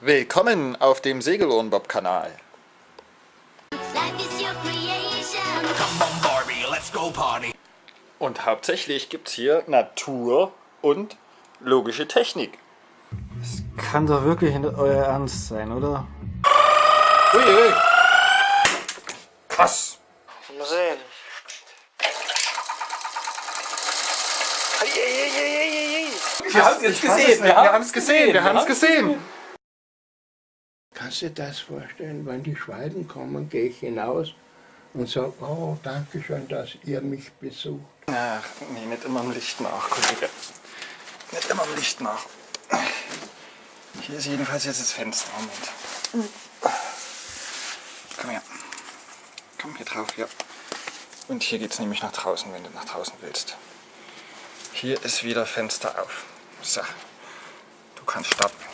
Willkommen auf dem Segelohrenbob-Kanal. Und hauptsächlich gibt es hier Natur und logische Technik. Das kann doch wirklich nicht euer Ernst sein, oder? Ui, ui. Krass. Mal sehen. Wir haben es jetzt gesehen. Wir haben es gesehen. Wir haben es gesehen. Kannst du dir das vorstellen, wenn die Schwalben kommen, gehe ich hinaus und sage, oh, danke schön, dass ihr mich besucht. Ach, nee, nicht immer im Licht nach, Kollege. Nicht immer im Licht nach. Hier ist jedenfalls jetzt das Fenster. Moment. Komm her. Komm hier drauf, ja. Und hier geht es nämlich nach draußen, wenn du nach draußen willst. Hier ist wieder Fenster auf. So. Du kannst starten.